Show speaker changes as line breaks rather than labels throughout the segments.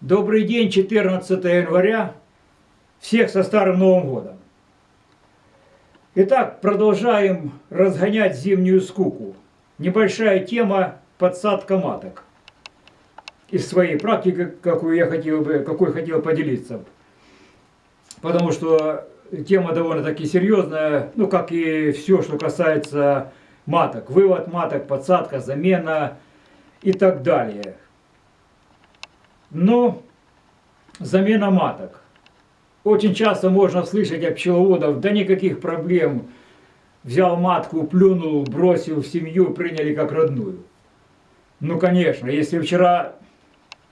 Добрый день, 14 января. Всех со Старым Новым Годом. Итак, продолжаем разгонять зимнюю скуку. Небольшая тема подсадка маток. Из своей практики, какую я хотел бы, какой хотел поделиться. Потому что тема довольно-таки серьезная, ну как и все, что касается маток. Вывод маток, подсадка, замена и так далее. Но замена маток. Очень часто можно слышать от пчеловодов, да никаких проблем. Взял матку, плюнул, бросил в семью, приняли как родную. Ну, конечно, если вчера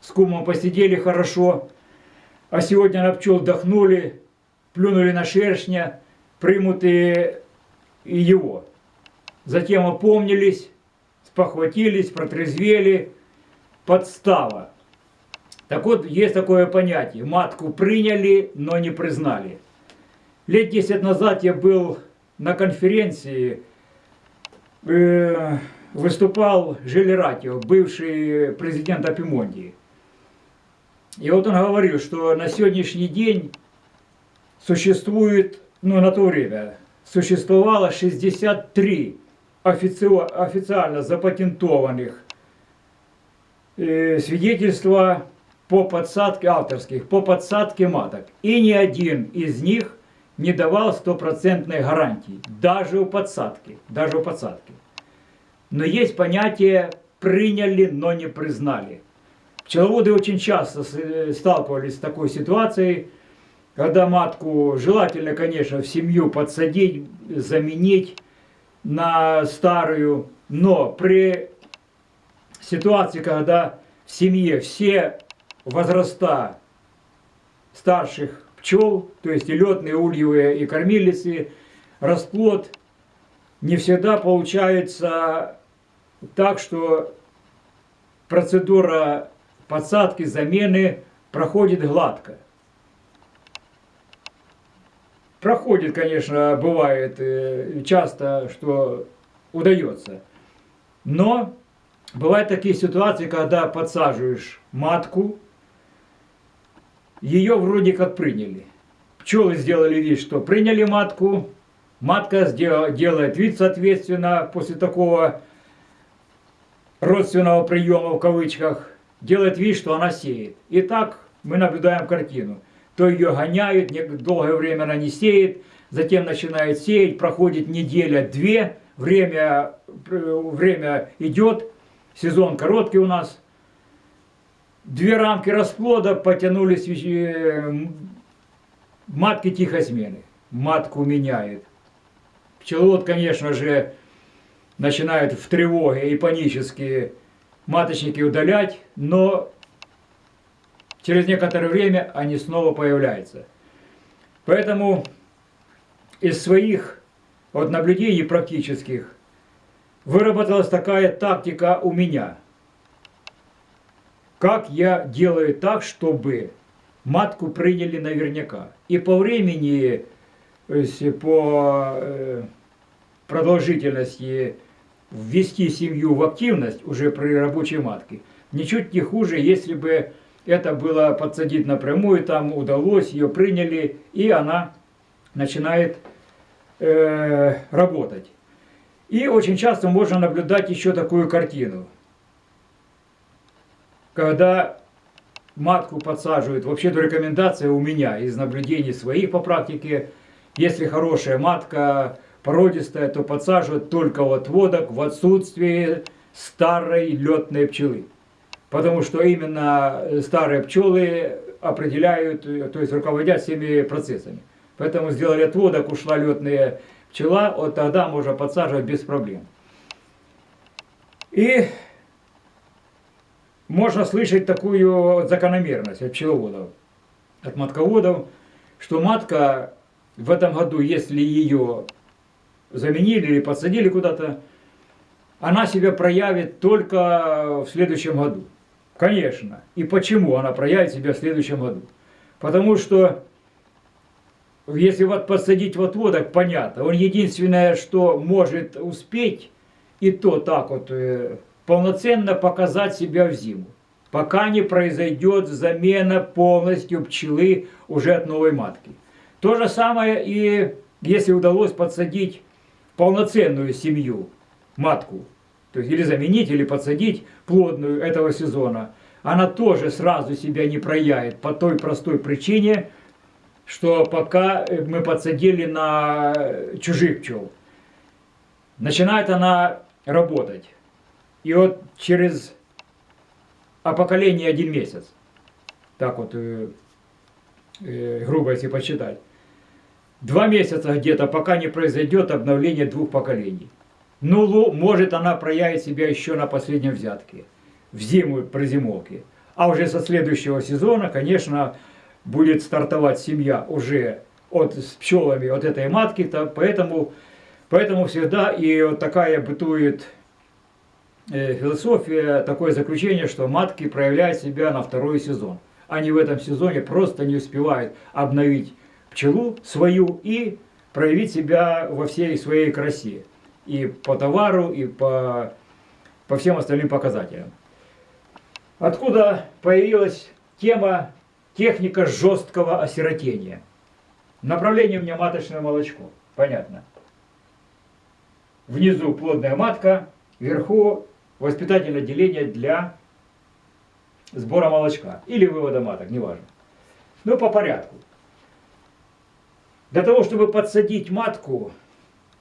с кумом посидели хорошо, а сегодня на пчел вдохнули, плюнули на шершня, примут и, и его. Затем опомнились, спохватились, протрезвели, подстава. Так вот, есть такое понятие. Матку приняли, но не признали. Лет 10 назад я был на конференции, э, выступал Желератио, бывший президент Апимондии. И вот он говорил, что на сегодняшний день существует, ну на то время, существовало 63 официально запатентованных э, свидетельства по подсадке авторских, по подсадке маток. И ни один из них не давал стопроцентной гарантии, даже у подсадки, даже у подсадки. Но есть понятие «приняли, но не признали». Пчеловоды очень часто сталкивались с такой ситуацией, когда матку желательно, конечно, в семью подсадить, заменить на старую, но при ситуации, когда в семье все возраста старших пчел, то есть и летные, ульевые, и кормилицы, расплод не всегда получается так, что процедура подсадки, замены проходит гладко. Проходит, конечно, бывает э, часто, что удается. Но бывают такие ситуации, когда подсаживаешь матку, ее вроде как приняли. Пчелы сделали вид, что приняли матку, матка сделала, делает вид, соответственно, после такого родственного приема в кавычках, делает вид, что она сеет. И так мы наблюдаем картину. То ее гоняют, долгое время она не сеет, затем начинает сеять, проходит неделя-две, время, время идет, сезон короткий у нас – две рамки расплода потянулись э, матки тихосмены. Матку меняет. Пчеловод, конечно же, начинает в тревоге и панически маточники удалять, но через некоторое время они снова появляются. Поэтому из своих вот наблюдений практических выработалась такая тактика у меня – как я делаю так, чтобы матку приняли наверняка. И по времени, по э, продолжительности ввести семью в активность уже при рабочей матке, ничуть не хуже, если бы это было подсадить напрямую, там удалось, ее приняли, и она начинает э, работать. И очень часто можно наблюдать еще такую картину – когда матку подсаживают, вообще-то рекомендация у меня из наблюдений своих по практике, если хорошая матка, породистая, то подсаживают только в отводок в отсутствии старой летной пчелы. Потому что именно старые пчелы определяют, то есть руководят всеми процессами. Поэтому сделали отводок, ушла летная пчела, вот тогда можно подсаживать без проблем. И можно слышать такую закономерность от пчеловодов, от матководов, что матка в этом году, если ее заменили или подсадили куда-то, она себя проявит только в следующем году. Конечно. И почему она проявит себя в следующем году? Потому что если вот подсадить в отводок, понятно, он единственное, что может успеть, и то так вот э, полноценно показать себя в зиму. пока не произойдет замена полностью пчелы уже от новой матки. То же самое и если удалось подсадить полноценную семью, матку, то есть или заменить, или подсадить плодную этого сезона, она тоже сразу себя не проявит по той простой причине, что пока мы подсадили на чужих пчел, начинает она работать. И вот через а поколение один месяц, так вот, э, э, грубо если посчитать, два месяца где-то, пока не произойдет обновление двух поколений. Ну, может она проявит себя еще на последнем взятке, в зиму при зимовке. А уже со следующего сезона, конечно, будет стартовать семья уже от, с пчелами от этой матки, то поэтому, поэтому всегда и вот такая бытует философия, такое заключение, что матки проявляют себя на второй сезон. Они в этом сезоне просто не успевают обновить пчелу свою и проявить себя во всей своей красе. И по товару, и по, по всем остальным показателям. Откуда появилась тема техника жесткого осиротения? Направление у меня маточное молочко. Понятно. Внизу плодная матка, вверху воспитательное отделение для сбора молочка или вывода маток, неважно. Ну, по порядку. Для того, чтобы подсадить матку,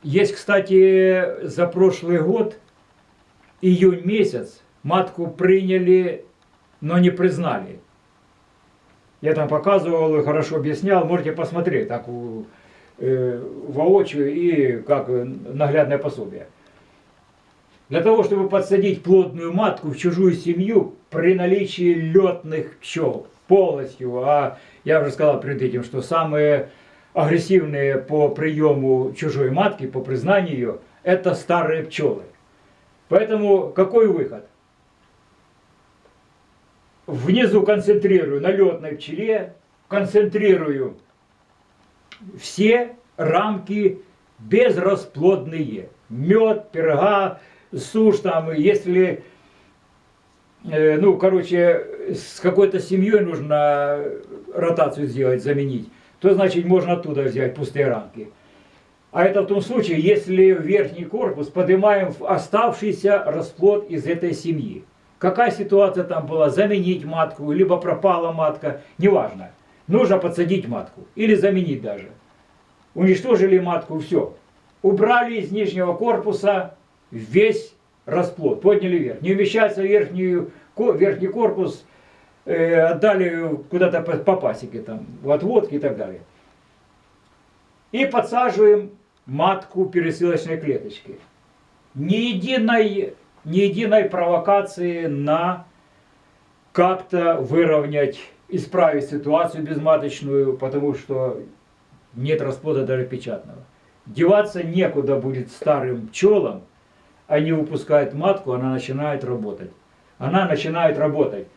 есть, кстати, за прошлый год, июнь месяц, матку приняли, но не признали. Я там показывал и хорошо объяснял, можете посмотреть так э, воочию и как наглядное пособие. Для того, чтобы подсадить плодную матку в чужую семью при наличии летных пчел полностью, а я уже сказал перед этим, что самые агрессивные по приему чужой матки, по признанию ее, это старые пчелы. Поэтому какой выход? Внизу концентрирую на летной пчеле, концентрирую все рамки безрасплодные. Мед, пирога, сушь там, если, э, ну, короче, с какой-то семьей нужно ротацию сделать, заменить, то значит можно оттуда взять пустые рамки. А это в том случае, если в верхний корпус поднимаем оставшийся расплод из этой семьи. Какая ситуация там была, заменить матку, либо пропала матка, неважно. Нужно подсадить матку или заменить даже. Уничтожили матку, все. Убрали из нижнего корпуса весь расплод, подняли вверх. Не умещается верхнюю, верхний корпус, э, отдали куда-то по, по пасеке, там, в отводки и так далее. И подсаживаем матку пересылочной клеточки. Ни единой, ни единой провокации на как-то выровнять, исправить ситуацию безматочную, потому что нет расплода даже печатного. Деваться некуда будет старым пчелам, они выпускают матку, она начинает работать. Она начинает работать.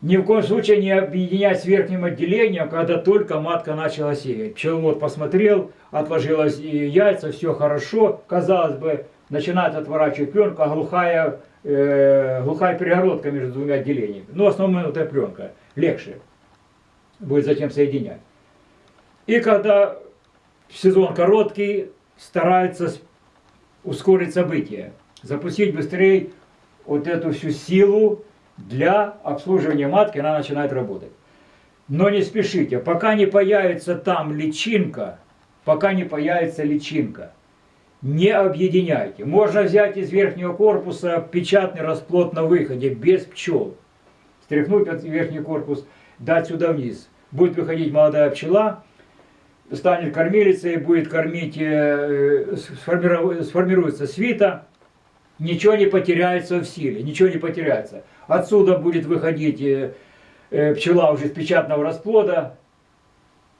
Ни в коем случае не объединять с верхним отделением, когда только матка начала сеять. Пчеловод посмотрел, отложилось яйца, все хорошо. Казалось бы, начинает отворачивать пленку, глухая, э, глухая перегородка между двумя отделениями. Но в основном эта пленка легче будет затем соединять. И когда сезон короткий, старается ускорить события, запустить быстрее вот эту всю силу для обслуживания матки, она начинает работать. Но не спешите, пока не появится там личинка, пока не появится личинка, не объединяйте. Можно взять из верхнего корпуса печатный расплод на выходе, без пчел. Стряхнуть верхний корпус, дать сюда вниз. Будет выходить молодая пчела, станет кормилицей, будет кормить, э, сформируется свита, ничего не потеряется в силе, ничего не потеряется. Отсюда будет выходить э, э, пчела уже из печатного расплода,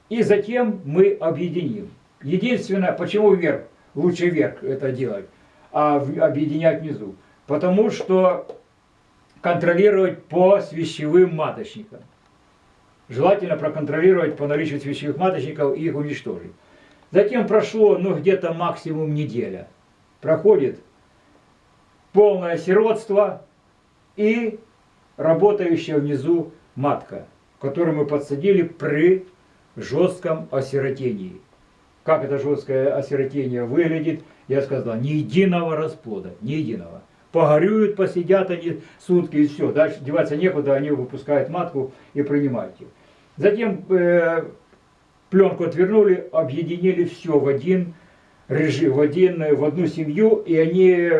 и затем мы объединим. Единственное, почему вверх, лучше вверх это делать, а объединять внизу? Потому что контролировать по свящевым маточникам. Желательно проконтролировать по наличию свечевых маточников и их уничтожить. Затем прошло, ну, где-то максимум неделя. Проходит полное сиротство, и работающая внизу матка, которую мы подсадили при жестком осиротении. Как это жесткое осиротение выглядит, я сказал, ни единого расплода, ни единого. Погорюют, посидят они сутки и все. Дальше деваться некуда, они выпускают матку и принимают ее. Затем э, пленку отвернули, объединили все в один режим, в, один, в одну семью, и они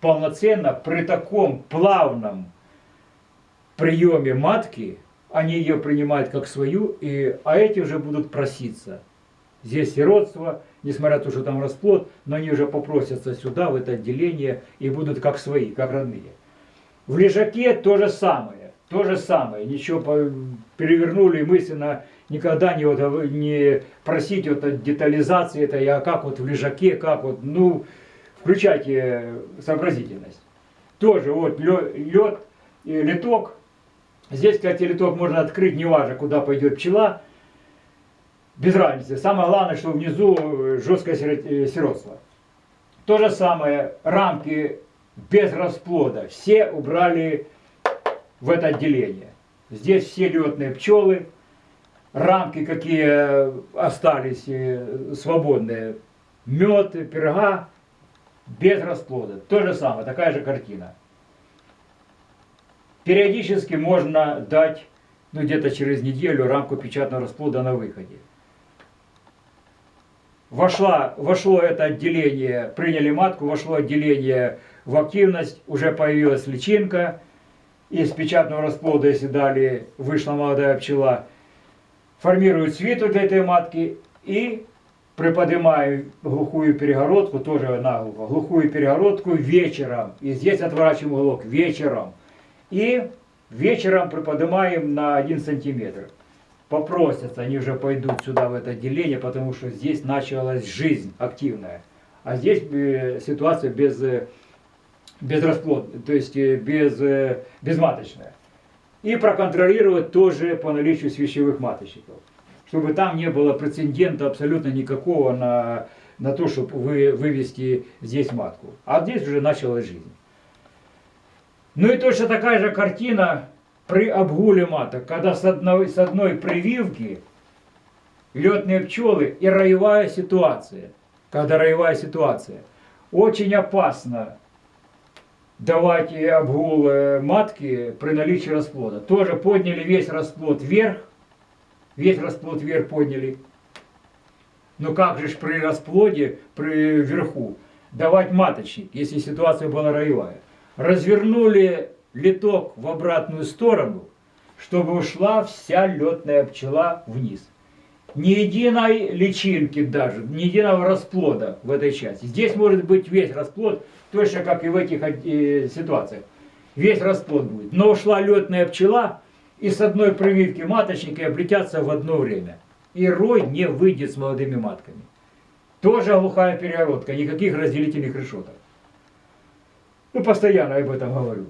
полноценно при таком плавном приеме матки, они ее принимают как свою, и, а эти уже будут проситься. Здесь сиротство, несмотря на то, что там расплод, но они уже попросятся сюда, в это отделение, и будут как свои, как родные. В лежаке то же самое, то же самое. Ничего перевернули мысленно, никогда не, вот, не просить вот, детализации это, а как вот в лежаке, как вот, ну, включайте сообразительность. Тоже вот лед, литок. Здесь, кстати, литок можно открыть, неважно, куда пойдет пчела. Без разницы. Самое главное, что внизу жесткое э, сиротство. То же самое, рамки без расплода. Все убрали в это отделение. Здесь все летные пчелы, рамки какие остались э, свободные, мед, пирога, без расплода. То же самое, такая же картина. Периодически можно дать, ну где-то через неделю, рамку печатного расплода на выходе. Вошла, вошло это отделение, приняли матку, вошло отделение в активность, уже появилась личинка. Из печатного расплода, если дали, вышла молодая пчела, формируют свиту для этой матки и приподнимаю глухую перегородку, тоже наглухо, глухую перегородку вечером. И здесь отворачиваем уголок вечером. И вечером приподнимаем на 1 сантиметр. Попросятся, они уже пойдут сюда, в это отделение, потому что здесь началась жизнь активная. А здесь э, ситуация без, э, без расплод, то есть э, без, безматочная. И проконтролировать тоже по наличию свящевых маточников чтобы там не было прецедента абсолютно никакого на, на то, чтобы вы, вывести здесь матку. А здесь уже началась жизнь. Ну и точно такая же картина при обгуле маток, когда с одной, с одной прививки летные пчелы и роевая ситуация. Когда роевая ситуация. Очень опасно давать обгул матки при наличии расплода. Тоже подняли весь расплод вверх, весь расплод вверх подняли. Но как же при расплоде, при верху, давать маточник, если ситуация была роевая? Развернули литок в обратную сторону, чтобы ушла вся летная пчела вниз. Ни единой личинки даже, ни единого расплода в этой части. Здесь может быть весь расплод, точно как и в этих э, ситуациях. Весь расплод будет. Но ушла летная пчела, и с одной прививки маточника облетятся в одно время. И рой не выйдет с молодыми матками. Тоже глухая перегородка, никаких разделительных решеток. Ну, постоянно об этом говорю.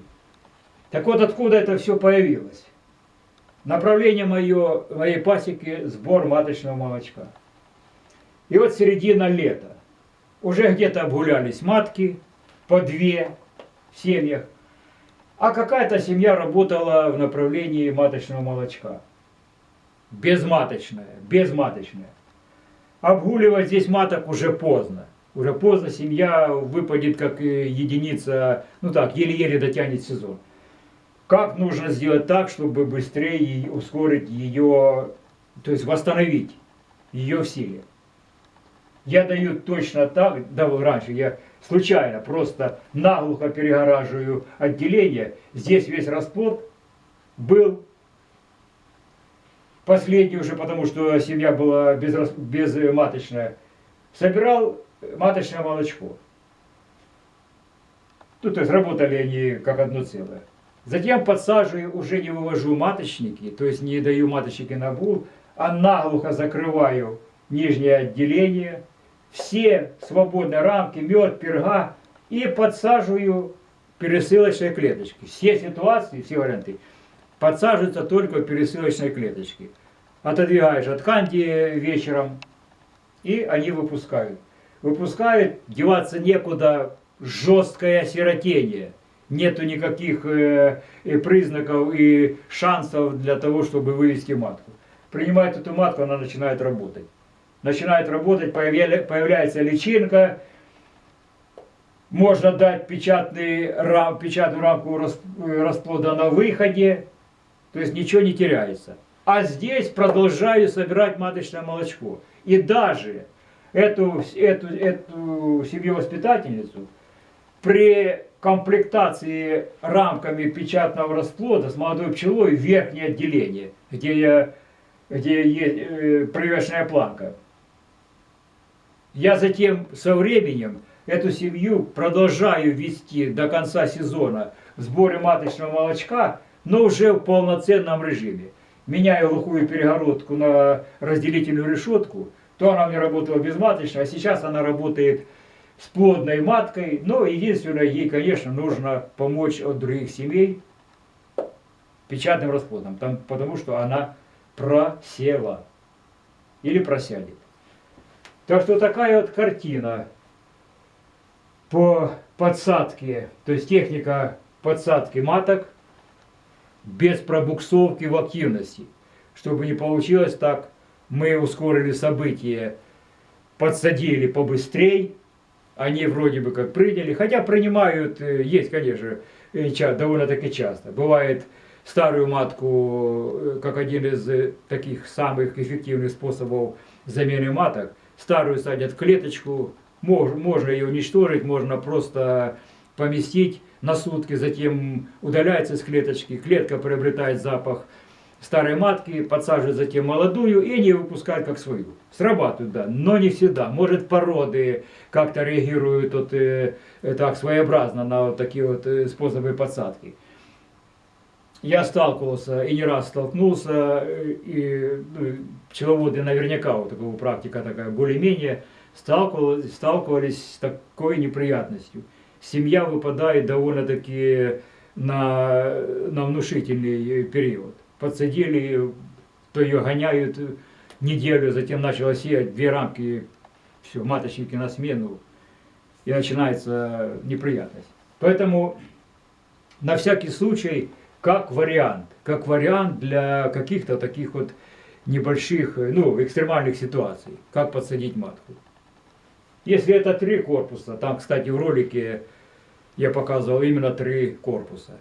Так вот, откуда это все появилось? Направление мое, моей пасеки – сбор маточного молочка. И вот середина лета. Уже где-то обгулялись матки, по две в семьях. А какая-то семья работала в направлении маточного молочка. Безматочная, безматочная. Обгуливать здесь маток уже поздно. Уже поздно семья выпадет как единица, ну так, еле-еле дотянет сезон. Как нужно сделать так, чтобы быстрее ускорить ее, то есть восстановить ее в силе? Я даю точно так, давал раньше, я случайно просто наглухо перегораживаю отделение. Здесь весь расплод был последний уже, потому что семья была без, безматочная. Собирал маточное молочко. Тут то есть работали они как одно целое. Затем подсаживаю, уже не вывожу маточники, то есть не даю маточники на бул, а наглухо закрываю нижнее отделение, все свободные рамки, мед, перга и подсаживаю пересылочные клеточки. Все ситуации, все варианты подсаживаются только пересылочные клеточки. Отодвигаешь от канди вечером, и они выпускают. Выпускают, деваться некуда, жесткое осиротение. Нету никаких э, э, признаков и шансов для того, чтобы вывести матку. Принимает эту матку, она начинает работать. Начинает работать, появля- появляется личинка, можно дать печатный, рам, печатную рамку э, расплода на выходе, то есть ничего не теряется. А здесь продолжаю собирать маточное молочко. И даже эту, эту, эту семью-воспитательницу при комплектации рамками печатного расплода с молодой пчелой верхнее отделение, где, я, где есть э, привешенная планка. Я затем со временем эту семью продолжаю вести до конца сезона в сборе маточного молочка, но уже в полноценном режиме. Меняю глухую перегородку на разделительную решетку, то она меня работала безматочно, а сейчас она работает с плодной маткой. Но единственное, ей, конечно, нужно помочь от других семей печатным расплодом, там, потому что она просела или просядет. Так что такая вот картина по подсадке, то есть техника подсадки маток без пробуксовки в активности. Чтобы не получилось так, мы ускорили события, подсадили побыстрей, они вроде бы как приняли, хотя принимают, э, есть, конечно, довольно-таки часто. Бывает старую матку, э, как один из э, таких самых эффективных способов замены маток, старую садят в клеточку, мож- можно ее уничтожить, можно просто поместить на сутки, затем удаляется из клеточки, клетка приобретает запах старой матки, подсаживают затем молодую и они выпускают как свою. Срабатывают, да, но не всегда. Может породы как-то реагируют вот, э, э, так своеобразно на вот такие вот э, способы подсадки. Я сталкивался и не раз столкнулся, э, и ну, пчеловоды наверняка, вот такая практика такая, более-менее сталкивались, сталкивались с такой неприятностью. Семья выпадает довольно-таки на, на внушительный период. Подсадили, то ее гоняют неделю, затем начала сеять две рамки, все, маточники на смену, и начинается неприятность. Поэтому на всякий случай, как вариант, как вариант для каких-то таких вот небольших, ну, экстремальных ситуаций, как подсадить матку. Если это три корпуса, там, кстати, в ролике я показывал именно три корпуса.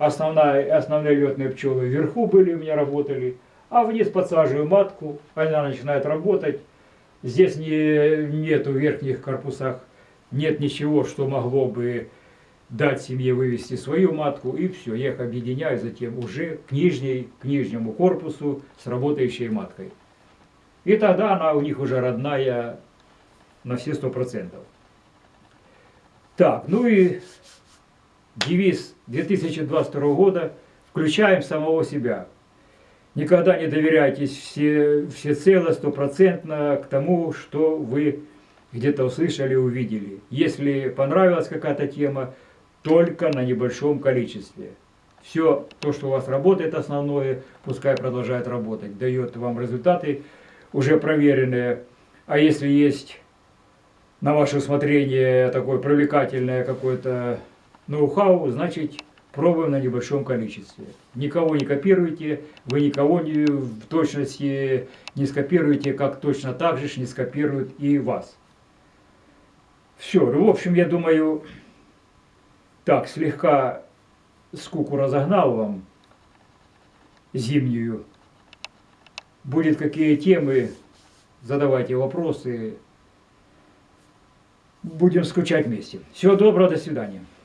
Основная, основные летные пчелы вверху были у меня работали, а вниз подсаживаю матку, она начинает работать. Здесь не, нету в верхних корпусах, нет ничего, что могло бы дать семье вывести свою матку, и все, я их объединяю затем уже к, нижней, к нижнему корпусу с работающей маткой. И тогда она у них уже родная на все сто процентов. Так, ну и девиз 2022 года «Включаем самого себя». Никогда не доверяйтесь все, всецело, стопроцентно к тому, что вы где-то услышали, увидели. Если понравилась какая-то тема, только на небольшом количестве. Все то, что у вас работает основное, пускай продолжает работать, дает вам результаты уже проверенные. А если есть на ваше усмотрение такое привлекательное какое-то ноу-хау, значит пробуем на небольшом количестве. Никого не копируйте, вы никого не, в точности не скопируете, как точно так же не скопируют и вас. Все, в общем, я думаю, так, слегка скуку разогнал вам зимнюю. Будет какие темы, задавайте вопросы. Будем скучать вместе. Всего доброго, до свидания.